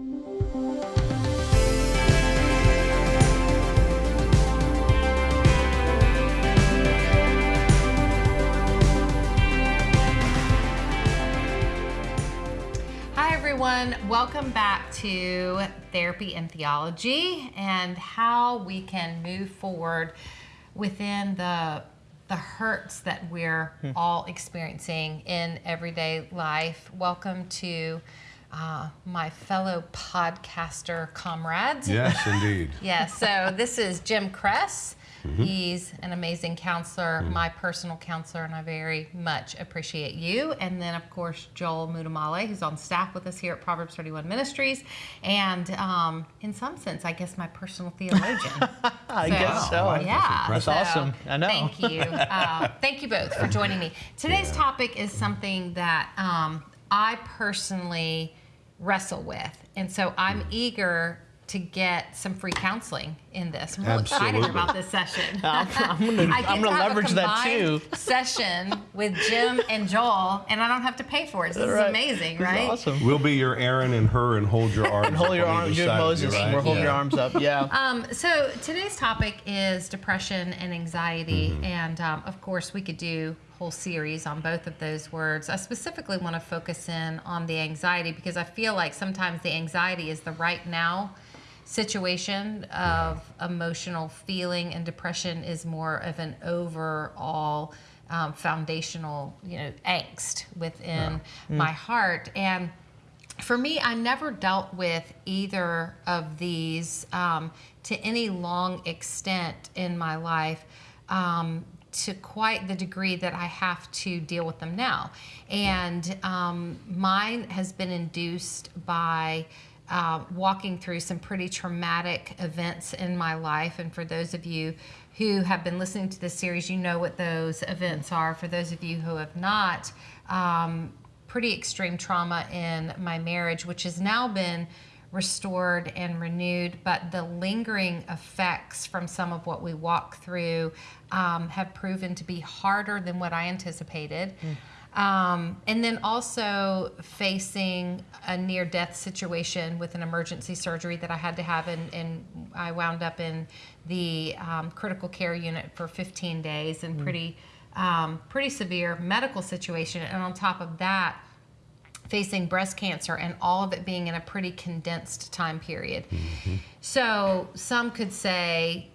Hi, everyone. Welcome back to Therapy and Theology and how we can move forward within the the hurts that we're hmm. all experiencing in everyday life. Welcome to uh, my fellow podcaster comrades. Yes, indeed. Yes, so this is Jim Cress. He's an amazing counselor, my personal counselor, and I very much appreciate you. And then, of course, Joel Muddamalle, who's on staff with us here at Proverbs 31 Ministries. And um, in some sense, I guess my personal theologian. I guess so. Wow, Yeah. That's so awesome. I know. Thank you. Uh, thank you both for joining me. Today's Yeah. topic is something that um, I personally wrestle with. And so I'm Hmm. eager to get some free counseling in this. I'm real excited about this session. I'm, I'm gonna, I get I'm to gonna have a leverage that too. Session with Jim and Joel, and I don't have to pay for it. This is amazing, This is right? awesome. We'll be your Aaron and her and hold your arms. And hold up your arms, either you're side of you, Moses. right? We're holding Yeah. your arms up. Yeah. Um, so today's topic is depression and anxiety, Mm-hmm. and um, of course we could do a whole series on both of those words. I specifically want to focus in on the anxiety because I feel like sometimes the anxiety is the right now situation of emotional feeling, and depression is more of an overall um, foundational, you know, angst within my heart. And for me, I never dealt with either of these um, to any long extent in my life um, to quite the degree that I have to deal with them now. And um, mine has been induced by uh, walking through some pretty traumatic events in my life. And for those of you who have been listening to this series, you know what those events are. For those of you who have not, um, pretty extreme trauma in my marriage, which has now been restored and renewed, but the lingering effects from some of what we walk through um, have proven to be harder than what I anticipated. Um, and then also facing a near death situation with an emergency surgery that I had to have, and, and I wound up in the um, critical care unit for 15 days and pretty um, pretty severe medical situation. And on top of that, facing breast cancer and all of it being in a pretty condensed time period. So some could say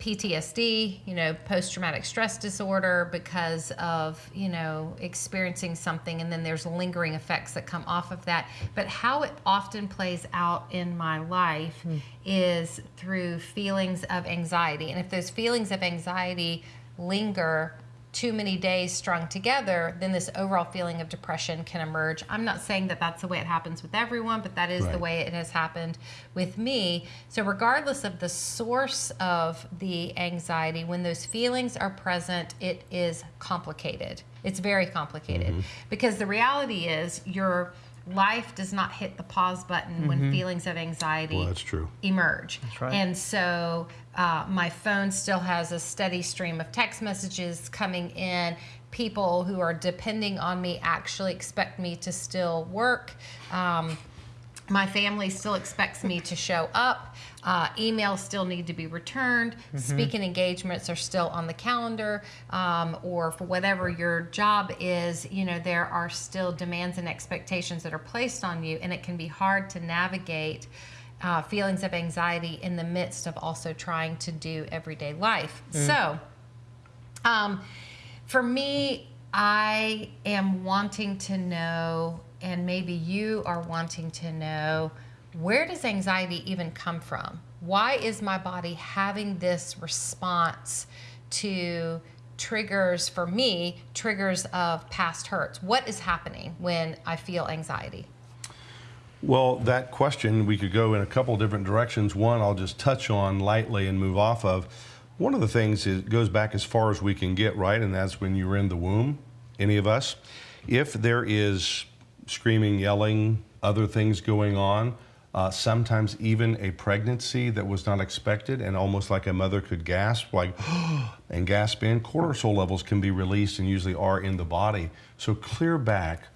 PTSD, you know, post traumatic stress disorder because of, you know, experiencing something and then there's lingering effects that come off of that. But how it often plays out in my life hmm. is through feelings of anxiety. And if those feelings of anxiety linger too many days strung together, then this overall feeling of depression can emerge. I'm not saying that that's the way it happens with everyone, but that is the way it has happened with me. So, regardless of the source of the anxiety, when those feelings are present, it is complicated. It's very complicated mm-hmm. because the reality is your life does not hit the pause button when feelings of anxiety Well, that's true. emerge. right. And so uh, my phone still has a steady stream of text messages coming in. People who are depending on me actually expect me to still work. Um, my family still expects me to show up. Uh, emails still need to be returned. Speaking engagements are still on the calendar, um, or for whatever your job is, you know, there are still demands and expectations that are placed on you, and it can be hard to navigate uh, feelings of anxiety in the midst of also trying to do everyday life. So, um, for me, I am wanting to know, and maybe you are wanting to know, where does anxiety even come from? Why is my body having this response to triggers for me, triggers of past hurts? What is happening when I feel anxiety? Well, that question, we could go in a couple different directions. One, I'll just touch on lightly and move off of. One of the things is goes back as far as we can get, right? And that's when you were in the womb, any of us. If there is screaming, yelling, other things going on, uh, sometimes even a pregnancy that was not expected, and almost like a mother could gasp, like, and gasp in, cortisol levels can be released and usually are in the body. So clear back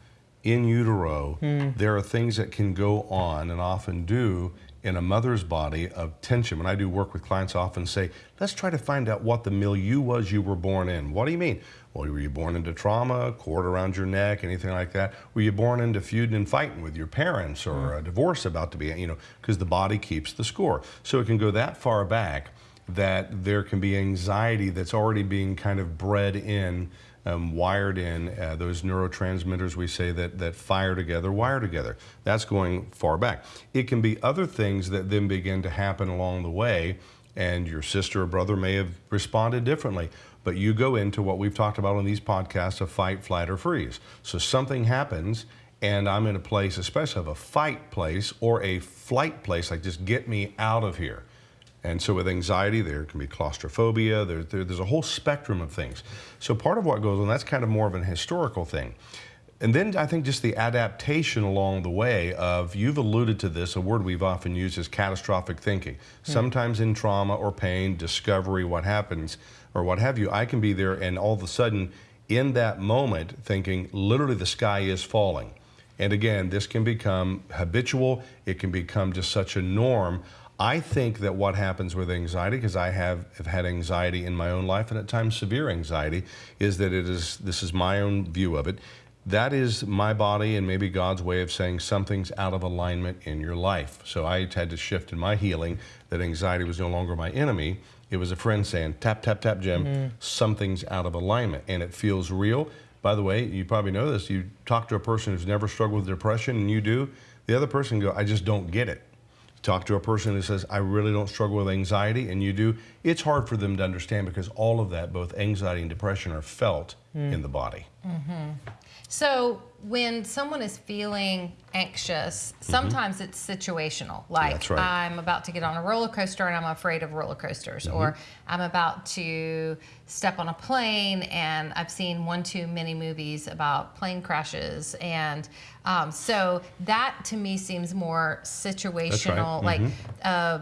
in utero, there are things that can go on and often do in a mother's body of tension. When I do work with clients, I often say, let's try to find out what the milieu was you were born in. What do you mean? Well, were you born into trauma, cord around your neck, anything like that? Were you born into feuding and fighting with your parents or a divorce about to be, you know, because the body keeps the score. So it can go that far back that there can be anxiety that's already being kind of bred in, um, wired in. Uh, those neurotransmitters we say that, that fire together, wire together. That's going far back. It can be other things that then begin to happen along the way, and your sister or brother may have responded differently. But you go into what we've talked about on these podcasts of fight, flight, or freeze. So something happens, and I'm in a place, especially of a fight place or a flight place, like just get me out of here. And so with anxiety, there can be claustrophobia. There, there, there's a whole spectrum of things. So part of what goes on, that's kind of more of an historical thing. And then I think just the adaptation along the way of, you've alluded to this, a word we've often used is catastrophic thinking. Hmm. Sometimes in trauma or pain, discovery, what happens, or what have you, I can be there and all of a sudden in that moment thinking literally the sky is falling. And again, this can become habitual, it can become just such a norm. I think that what happens with anxiety, because I have, have had anxiety in my own life and at times severe anxiety, is that it is this is my own view of it. That is my body and maybe God's way of saying something's out of alignment in your life. So I had to shift in my healing that anxiety was no longer my enemy. It was a friend saying, tap, tap, tap, Jim, mm-hmm. something's out of alignment. And it feels real. By the way, you probably know this. You talk to a person who's never struggled with depression and you do, the other person go, I just don't get it. Talk to a person who says, I really don't struggle with anxiety, and you do. It's hard for them to understand because all of that, both anxiety and depression, are felt in the body. So when someone is feeling anxious, sometimes it's situational. Like right. I'm about to get on a roller coaster and I'm afraid of roller coasters, or I'm about to step on a plane and I've seen one too many movies about plane crashes, and um, so that to me seems more situational. Like uh,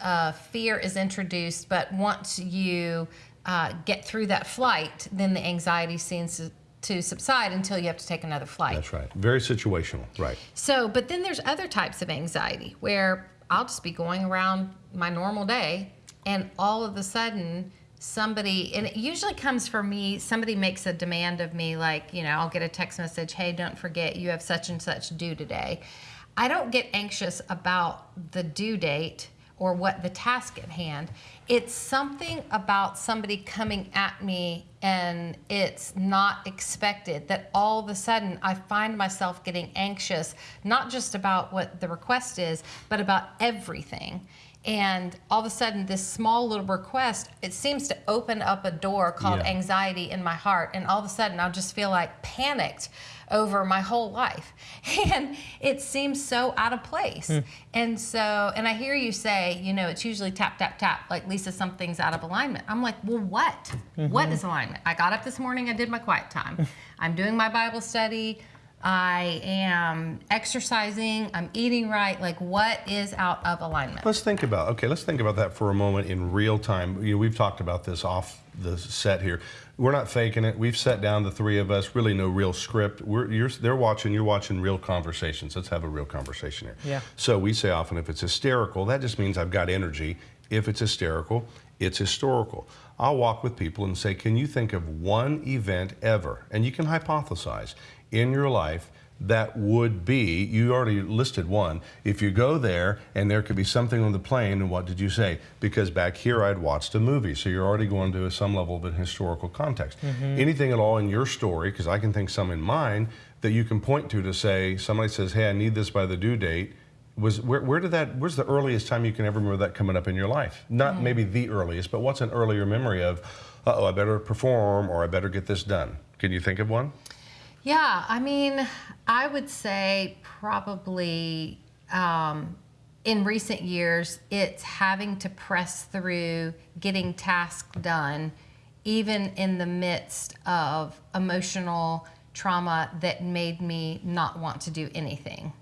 uh, fear is introduced, but once you uh, get through that flight, then the anxiety seems to, to subside until you have to take another flight. That's right. Very situational. Right. So, but then there's other types of anxiety where I'll just be going around my normal day and all of a sudden somebody, and it usually comes for me, somebody makes a demand of me, like, you know, I'll get a text message, hey, don't forget you have such and such due today. I don't get anxious about the due date or what the task at hand. It's something about somebody coming at me and it's not expected that all of a sudden I find myself getting anxious, not just about what the request is, but about everything. And all of a sudden, this small little request, it seems to open up a door called Yeah. anxiety in my heart. And all of a sudden, I'll just feel like panicked over my whole life. And it seems so out of place. Hmm. And so, and I hear you say, you know, it's usually tap, tap, tap, like Lysa, something's out of alignment. I'm like, well, what? What mm-hmm. is alignment? I got up this morning, I did my quiet time. I'm doing my Bible study. I am exercising, I'm eating right. Like, what is out of alignment? Let's think about okay. Let's think about that for a moment in real time. You know, we've talked about this off the set here. We're not faking it. We've sat down, the three of us. Really, no real script. We're you're, they're watching. You're watching real conversations. Let's have a real conversation here. Yeah. So we say often, if it's hysterical, that just means I've got energy. If it's hysterical, it's historical. I'll walk with people and say, can you think of one event ever, and you can hypothesize in your life that would be, you already listed one. If you go there and there could be something on the plane, and what did you say? Because back here I'd watched a movie, so you're already going to some level of a historical context. Anything at all in your story, because I can think some in mine, that you can point to to say, somebody says, hey, I need this by the due date. Was where, where did that? Where's the earliest time you can ever remember that coming up in your life? Not maybe the earliest, but what's an earlier memory of? Uh oh, I better perform, or I better get this done. Can you think of one? Yeah, I mean, I would say probably um, in recent years, it's having to press through getting tasks done, even in the midst of emotional trauma that made me not want to do anything.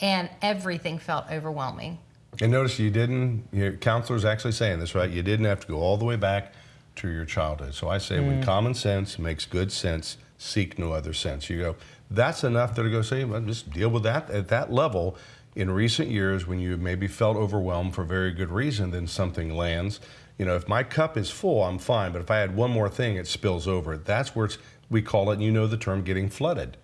And everything felt overwhelming. And notice you didn't. Your counselor's actually saying this, right? You didn't have to go all the way back to your childhood. So I say, when common sense makes good sense, seek no other sense. You go, That's enough to go say, well, just deal with that at that level. In recent years, when you maybe felt overwhelmed for very good reason, then something lands. You know, if my cup is full, I'm fine. But if I add one more thing, it spills over. That's where it's, we call it, and you know the term, getting flooded.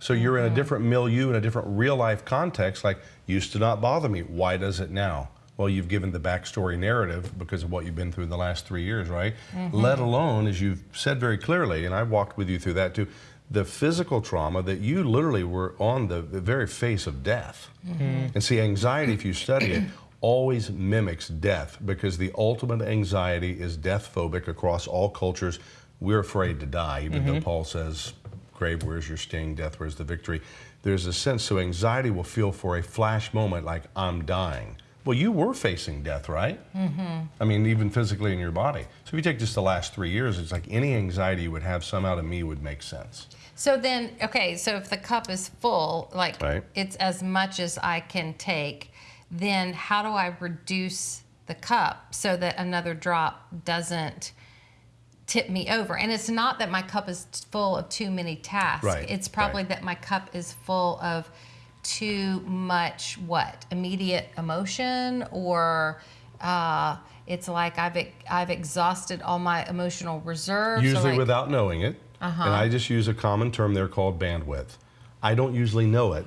So you're in a mm-hmm. different milieu, in a different real life context, like, used to not bother me. Why does it now? Well, you've given the backstory narrative because of what you've been through in the last three years, right? Mm-hmm. Let alone, as you've said very clearly, and I walked with you through that too, the physical trauma that you literally were on the, the very face of death. Mm-hmm. And see, anxiety, if you study it, always mimics death because the ultimate anxiety is death phobic across all cultures. We're afraid to die, even though mm-hmm. Paul says, Grave, where's your sting? Death, where's the victory? There's a sense, so anxiety will feel for a flash moment like I'm dying. Well, you were facing death, right? Mm-hmm. I mean, even physically in your body. So if you take just the last three years, it's like any anxiety you would have somehow to me would make sense. So then, okay, so if the cup is full, like Right. it's as much as I can take, then how do I reduce the cup so that another drop doesn't tip me over? And it's not that my cup is full of too many tasks. Right, It's probably right. that my cup is full of too much what? Immediate emotion or uh, it's like I've I've exhausted all my emotional reserves. Usually like- without knowing it. Uh-huh. And I just use a common term there called bandwidth. I don't usually know it,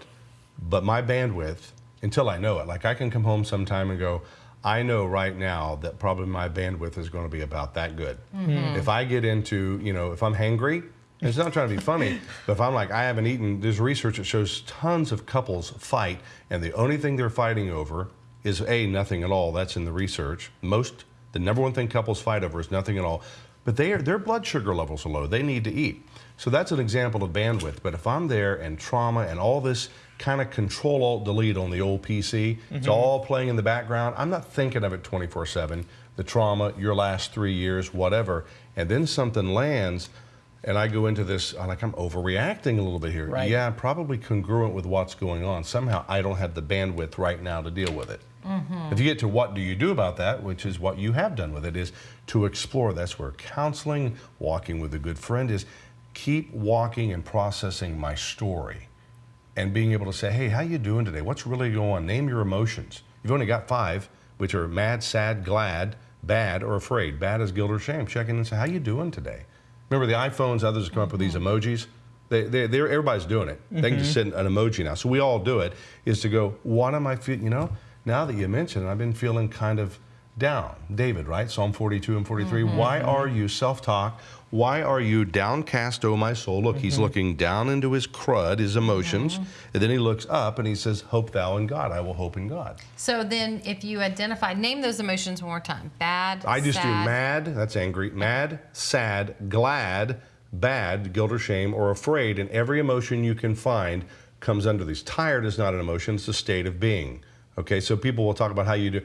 but my bandwidth, until I know it, like I can come home sometime and go, I know right now that probably my bandwidth is going to be about that good. Mm-hmm. If I get into, you know, if I'm hangry, it's not trying to be funny, but if I'm like, I haven't eaten, there's research that shows tons of couples fight, and the only thing they're fighting over is A, nothing at all. That's in the research. Most, the number one thing couples fight over is nothing at all. But they are, their blood sugar levels are low. They need to eat. So that's an example of bandwidth. But if I'm there and trauma and all this kind of control alt delete on the old PC, it's mm-hmm. all playing in the background. I'm not thinking of it 24 7. The trauma, your last three years, whatever. And then something lands, and I go into this, I'm like, I'm overreacting a little bit here. Right. Yeah, probably congruent with what's going on. Somehow I don't have the bandwidth right now to deal with it. Mm-hmm. If you get to what do you do about that, which is what you have done with it, is to explore. That's where counseling, walking with a good friend is. Keep walking and processing my story and being able to say, hey, how you doing today? What's really going on? Name your emotions. You've only got five, which are mad, sad, glad, bad, or afraid. Bad is guilt or shame. Check in and say, how you doing today? Remember the iPhones, others have come up with these emojis? They, they, they're, everybody's doing it. They can just mm-hmm. send an emoji now. So we all do it, is to go, what am I feeling? You know, now that you mention it, I've been feeling kind of down. David, right? Psalm 42 and 43. Mm-hmm. Why are mm-hmm. you self talk? Why are you downcast, O my soul? Look, he's mm-hmm. looking down into his crud, his emotions, and then he looks up and he says, Hope thou in God. I will hope in God. So then, if you identify, name those emotions one more time. Bad. I just do mad, that's angry, mad, sad, glad, bad, guilt or shame, or afraid, and every emotion you can find comes under these. Tired is not an emotion, it's a state of being. Okay, so people will talk about how you do.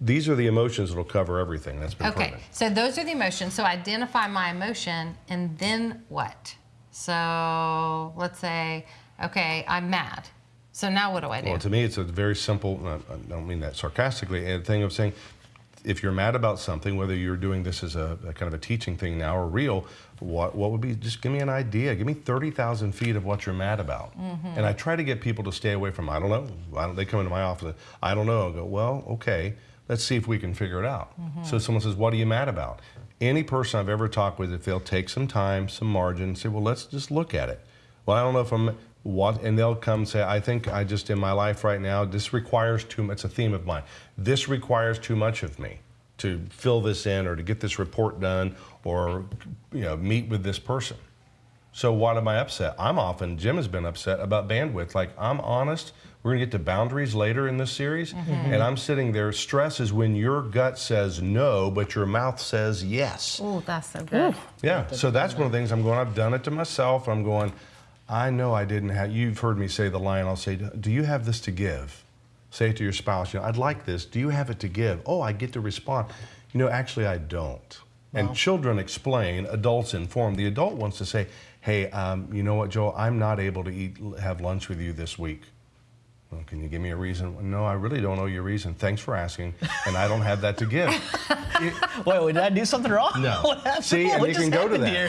These are the emotions that'll cover everything. That's been Okay, proven. so those are the emotions. So identify my emotion, and then what? So let's say, okay, I'm mad. So now what do I do? Well, to me, it's a very simple, I don't mean that sarcastically, a thing of saying, if you're mad about something, whether you're doing this as a, a kind of a teaching thing now or real, what, what would be, just give me an idea. Give me 30,000 feet of what you're mad about. Mm-hmm. And I try to get people to stay away from, I don't know. I don't, they come into my office, I don't know. I go, well, okay, let's see if we can figure it out. Mm-hmm. So someone says, what are you mad about? Any person I've ever talked with, if they'll take some time, some margin, say, well, let's just look at it. Well, I don't know if I'm what, and they'll come say, I think I just in my life right now, this requires too much. It's a theme of mine. This requires too much of me to fill this in or to get this report done or you know meet with this person. So what am I upset? I'm often Jim has been upset about bandwidth. Like I'm honest, we're gonna get to boundaries later in this series, mm-hmm. Mm-hmm. and I'm sitting there. Stress is when your gut says no, but your mouth says yes. Oh, that's so good. Yeah, so that's one of the things I'm going. I've done it to myself. I'm going. I know I didn't have. You've heard me say the line. I'll say, "Do you have this to give?" Say it to your spouse. You know, I'd like this. Do you have it to give? Oh, I get to respond. You know, actually, I don't. And children explain. Adults inform. The adult wants to say, "Hey, um, you know what, Joel? I'm not able to eat have lunch with you this week." Well, can you give me a reason? No, I really don't know your reason. Thanks for asking, and I don't have that to give. Wait, wait, did I do something wrong? No. See, and you can go to that. here?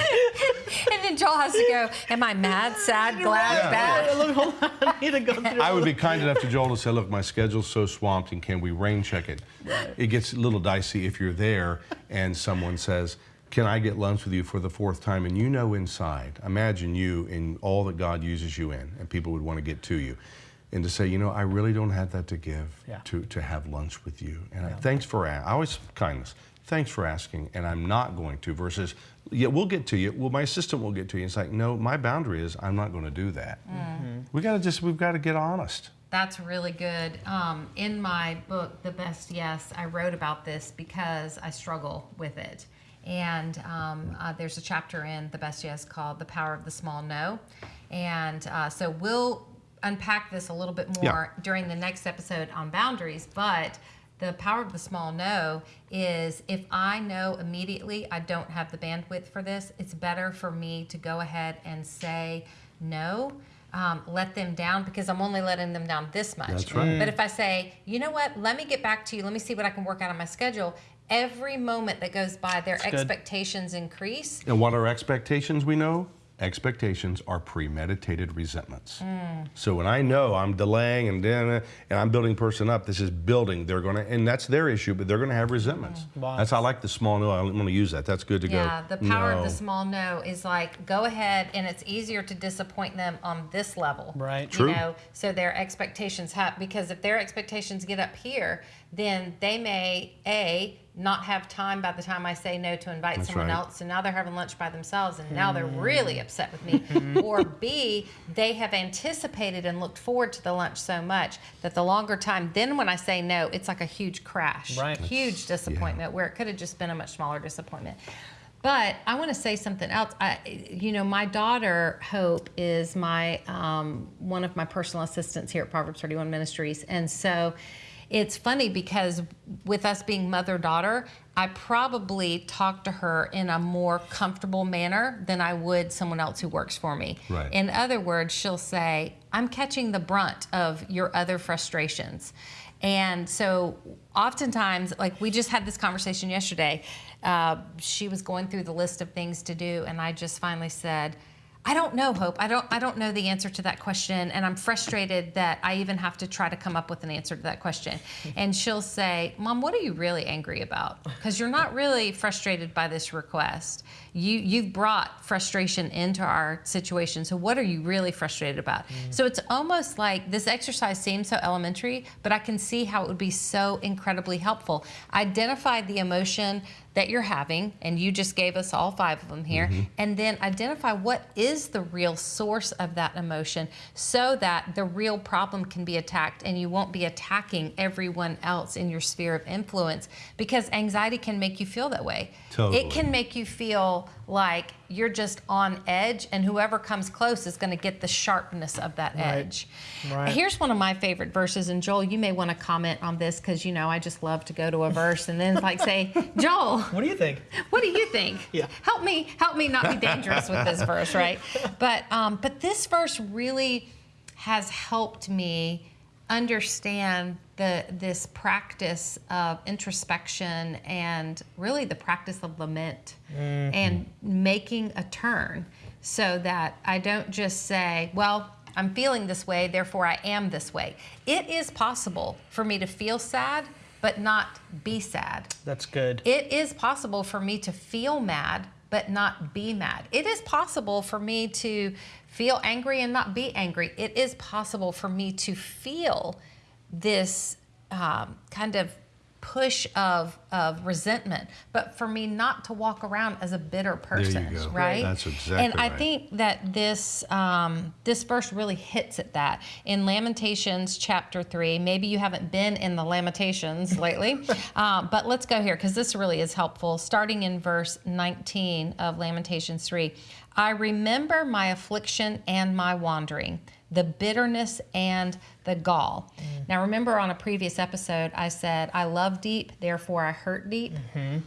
And then then Joel has to go, Am I mad, sad, glad, Yeah. bad? Look, hold on. I need to go through. I would be kind enough to Joel to say, look, my schedule's so swamped and can we rain check it? It gets a little dicey if you're there and someone says, can I get lunch with you for the fourth time? And you know inside, imagine you in all that God uses you in and people would want to get to you. And to say, you know, I really don't have that to give Yeah. to, to have lunch with you. And I, thanks for, a- I always, kindness, thanks for asking, and I'm not going to, versus, yeah, we'll get to you. Well, my assistant will get to you. It's like, no, my boundary is I'm not going to do that. We got to just, we've got to get honest. That's really good. Um, in my book, The Best Yes, I wrote about this because I struggle with it. And um, uh, there's a chapter in The Best Yes called The Power of the Small No. And uh, so we'll unpack this a little bit more during the next episode on boundaries. But the power of the small no is if I know immediately I don't have the bandwidth for this, it's better for me to go ahead and say no um, let them down because I'm only letting them down this much. That's right. But if I say, you know what, let me get back to you, let me see what I can work out on my schedule, every moment that goes by, their good. expectations increase. And what are expectations we know? Expectations are premeditated resentments. So when I know I'm delaying and then and I'm building person up, this is building. They're gonna and that's their issue, but they're gonna have resentments. Mm-hmm. Wow. That's I like the small no. I'm gonna use that. That's good to Yeah, go. Yeah, the power of the small no is like go ahead, and it's easier to disappoint them on this level, Right. You True. know, so their expectations have because if their expectations get up here, then they may a not have time by the time I say no to invite That's someone right. else, so now they're having lunch by themselves, and now they're really upset with me. or B, they have anticipated and looked forward to the lunch so much that the longer time, then when I say no, it's like a huge crash, Right. huge disappointment where it could have just been a much smaller disappointment. But I want to say something else. I, you know, my daughter Hope is my um, one of my personal assistants here at Proverbs 31 Ministries, and so it's funny because with us being mother daughter, I probably talk to her in a more comfortable manner than I would someone else who works for me. Right. In other words, she'll say, "I'm catching the brunt of your other frustrations." And so, oftentimes, like we just had this conversation yesterday, uh, she was going through the list of things to do, and I just finally said, I don't know, Hope. I don't. I don't know the answer to that question, and I'm frustrated that I even have to try to come up with an answer to that question. And she'll say, "Mom, what are you really angry about? Because you're not really frustrated by this request. You you've brought frustration into our situation. So what are you really frustrated about?" Mm-hmm. So it's almost like this exercise seems so elementary, but I can see how it would be so incredibly helpful. Identify the emotion that you're having, and you just gave us all five of them here, mm-hmm. and then identify what is the real source of that emotion so that the real problem can be attacked and you won't be attacking everyone else in your sphere of influence because anxiety can make you feel that way. Totally. It can make you feel like you're just on edge, and whoever comes close is going to get the sharpness of that edge. Right. Here's one of my favorite verses, and Joel, you may want to comment on this because you know I just love to go to a verse and then like say, Joel, What do you think? what do you think? Yeah. Help me, help me not be dangerous with this verse, right? But um, but this verse really has helped me understand the this practice of introspection and really the practice of lament mm-hmm. and making a turn so that I don't just say, well, I'm feeling this way, therefore I am this way. It is possible for me to feel sad but not be sad. That's good. It is possible for me to feel mad but not be mad. It is possible for me to feel angry and not be angry. It is possible for me to feel this um, kind of push of, of resentment, but for me not to walk around as a bitter you person, go. right? That's exactly And I right. think that this um, this verse really hits at that in Lamentations chapter three. Maybe you haven't been in the Lamentations lately, uh, but let's go here because this really is helpful. Starting in verse 19 of Lamentations three, I remember my affliction and my wandering, the bitterness and the gall. Mm-hmm. Now, remember on a previous episode, I said I love deep, therefore I hurt deep. Mm-hmm.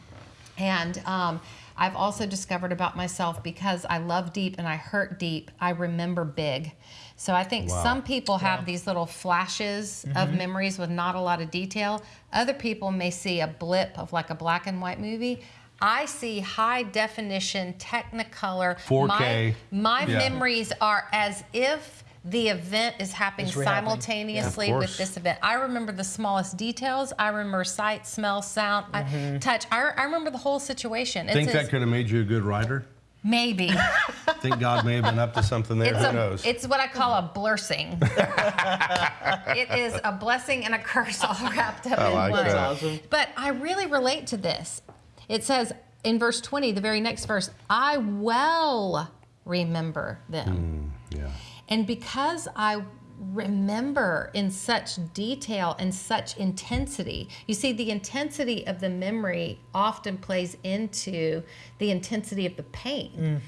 And um, I've also discovered about myself because I love deep and I hurt deep, I remember big. So I think Wow. some people have these little flashes of mm-hmm. memories with not a lot of detail. Other people may see a blip of like a black and white movie. I see high definition Technicolor. 4K. My, my Yeah. memories are as if the event is happening simultaneously Of with this event. I remember the smallest details. I remember sight, smell, sound, I, touch. I, I remember the whole situation. It's Think as- that could have made you a good writer? maybe. Think God may have been up to something there. It's Who a, knows? It's what I call a blursing. it is a blessing and a curse all wrapped up I in like one. that. Awesome. But I really relate to this. It says in verse 20, the very next verse, I well remember them. Mm, yeah. And because I remember in such detail and such intensity, you see, the intensity of the memory often plays into the intensity of the pain. Mm.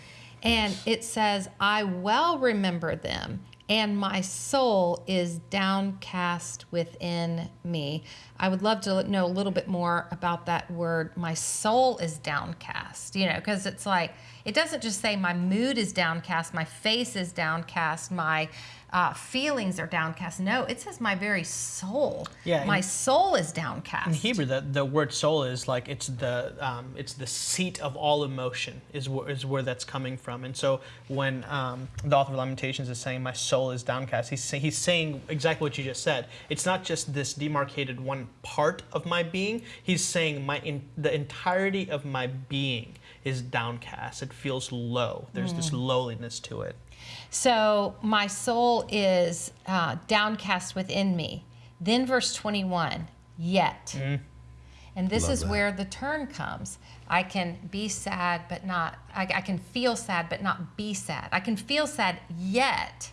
And it says, I well remember them, and my soul is downcast within me. I would love to know a little bit more about that word. My soul is downcast, you know, because it's like, it doesn't just say my mood is downcast, my face is downcast, my uh, feelings are downcast. No, it says my very soul. Yeah, My soul is downcast. In Hebrew, the, the word soul is like it's the um, it's the seat of all emotion is where, is where that's coming from. And so when um, the author of Lamentations is saying my soul is downcast, he's say, he's saying exactly what you just said. It's not just this demarcated one part of my being. He's saying my in, the entirety of my being is downcast. It feels low. There's this lowliness to it. So my soul is uh, downcast within me. Then verse 21, yet. And this Love is that. where the turn comes. I can be sad, but not, I, I can feel sad, but not be sad. I can feel sad, yet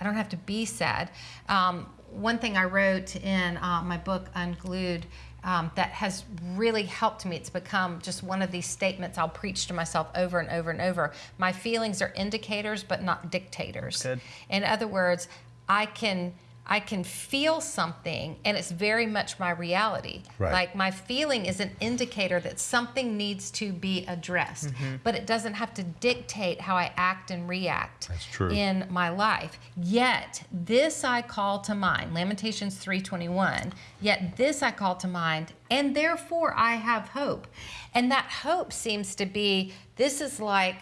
I don't have to be sad. Um, one thing I wrote in uh, my book, Unglued, um, that has really helped me. It's become just one of these statements I'll preach to myself over and over and over. My feelings are indicators, but not dictators. Good. In other words, I can I can feel something, and it's very much my reality. Right. Like my feeling is an indicator that something needs to be addressed, Mm-hmm. but it doesn't have to dictate how I act and react That's true. in my life. Yet this I call to mind, Lamentations 3:21. Yet this I call to mind, and therefore I have hope. And that hope seems to be this is like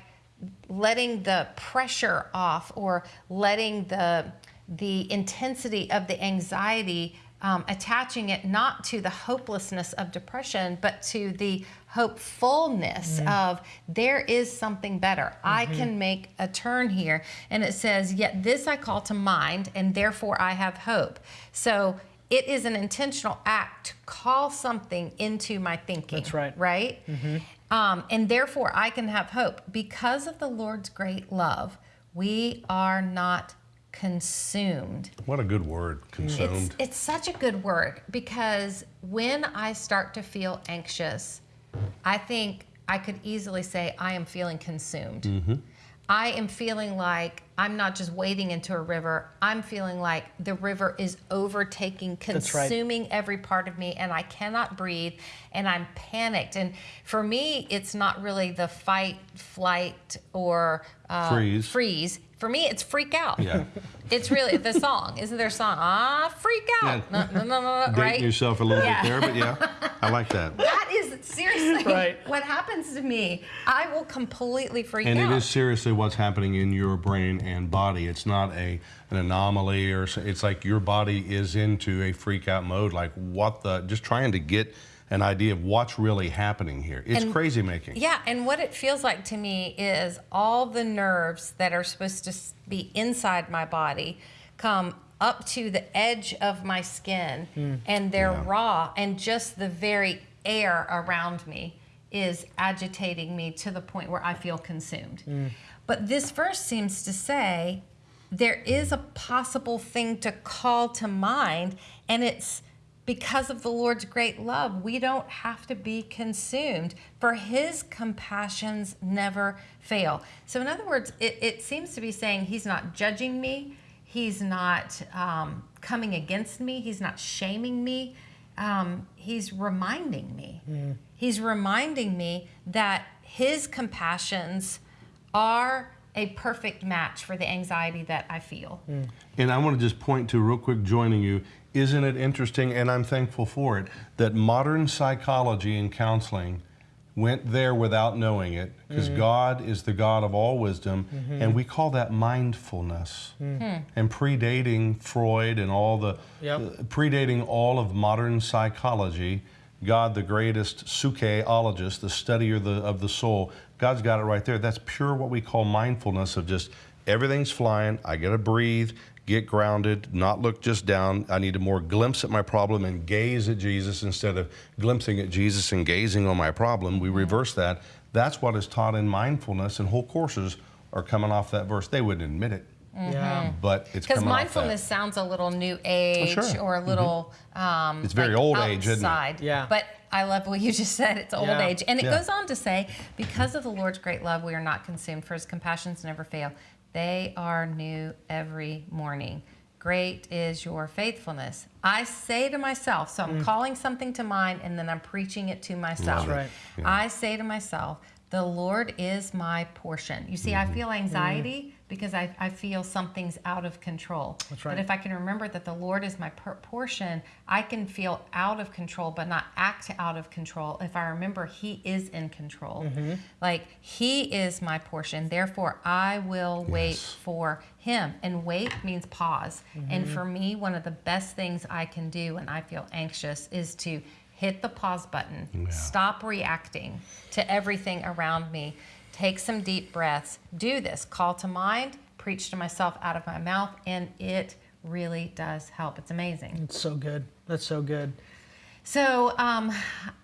letting the pressure off or letting the the intensity of the anxiety um, attaching it not to the hopelessness of depression but to the hopefulness of there is something better. I can make a turn here. And it says yet this i call to mind and therefore i have hope. So it is an intentional act to call something into my thinking That's right. right? Um, and therefore I can have hope. Because of the Lord's great love, we are not consumed. What a good word, consumed. it's such a good word because when I start to feel anxious, I think I could easily say I am feeling consumed. I am feeling like I'm not just wading into a river. I'm feeling like the river is overtaking, right. consuming every part of me, and I cannot breathe, and I'm panicked. And for me, it's not really the fight, flight, or uh, Freeze. Freeze. For me, it's freak out. Yeah. It's really the song. Isn't there a song? Ah, freak out. Yeah. No, no, no, no, no, Dating right? yourself a little Yeah. bit there, but yeah, I like that. That is seriously Right. what happens to me. I will completely freak And out. And it is seriously what's happening in your brain and body. It's not a an anomaly or it's like your body is into a freak out mode. Like what the? Just trying to get an idea of what's really happening here. It's And- crazy making. Yeah, and what it feels like to me is all the nerves that are supposed to be inside my body come up to the edge of my skin hmm. and they're Yeah. raw, and just the very air around me is agitating me to the point where I feel consumed. Hmm. But this verse seems to say there is a possible thing to call to mind, and it's because of the Lord's great love, we don't have to be consumed, for his compassions never fail. So, in other words, it, it seems to be saying he's not judging me, he's not um, coming against me, he's not shaming me, um, he's reminding me. He's reminding me that his compassions are a perfect match for the anxiety that I feel. And I want to just point to real quick, joining you. Isn't it interesting? And I'm thankful for it that modern psychology and counseling went there without knowing it because Mm-hmm. God is the God of all wisdom, and we call that mindfulness. Mm. And predating Freud and all the, Yep. uh, predating all of modern psychology, God, the greatest sukeologist, the studier the, of the soul, God's got it right there. That's pure what we call mindfulness of just everything's flying. I got to breathe, get grounded, not look just down. I need to more glimpse at my problem and gaze at Jesus instead of glimpsing at Jesus and gazing on my problem. We reverse that. That's what is taught in mindfulness, and whole courses are coming off that verse. They wouldn't admit it, Yeah. but it's Because coming off mindfulness that. sounds a little new age sure. Mm-hmm. or a little. Um, It's very like old age, isn't it? Yeah. But I love what you just said. It's old Yeah. age. And it Yeah. goes on to say, because of the Lord's great love, we are not consumed, for his compassions never fail. They are new every morning. Great is your faithfulness. I say to myself, so I'm calling something to mind and then I'm preaching it to myself. Love it. right. I say to myself, the Lord is my portion. You see, Mm-hmm. I feel anxiety because I, I feel something's out of control. That's right. But if I can remember that the Lord is my per- portion, I can feel out of control, but not act out of control if I remember He is in control. Mm-hmm. Like, He is my portion. Therefore, I will wait for Him. And wait means pause. And Mm-hmm. for me, one of the best things I can do when I feel anxious is to hit the pause button, stop reacting to everything around me, take some deep breaths, do this, call to mind, preach to myself out of my mouth, and it really does help. It's amazing. It's so good. That's so good. So, um,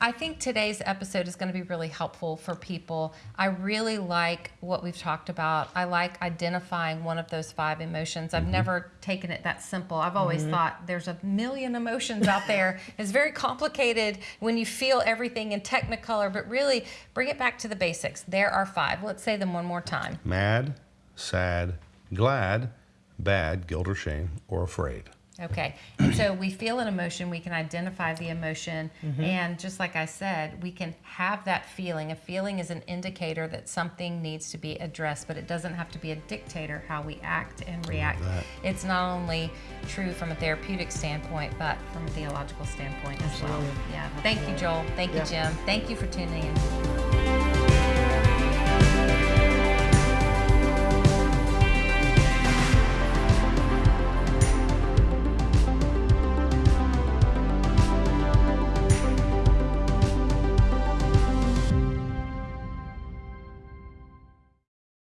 I think today's episode is going to be really helpful for people. I really like what we've talked about. I like identifying one of those five emotions. I've never taken it that simple. I've always thought there's a million emotions out there. it's very complicated when you feel everything in technicolor, but really bring it back to the basics. There are five. Let's say them one more time. Mad, sad, glad, bad, guilt or shame, or afraid. Okay. And so we feel an emotion, we can identify the emotion, and just like I said, we can have that feeling. A feeling is an indicator that something needs to be addressed, but it doesn't have to be a dictator how we act and react. It's not only true from a therapeutic standpoint, but from a theological standpoint as well. Absolutely. Yeah. Thank you, Joel. Thank you, Jim. Thank you for tuning in.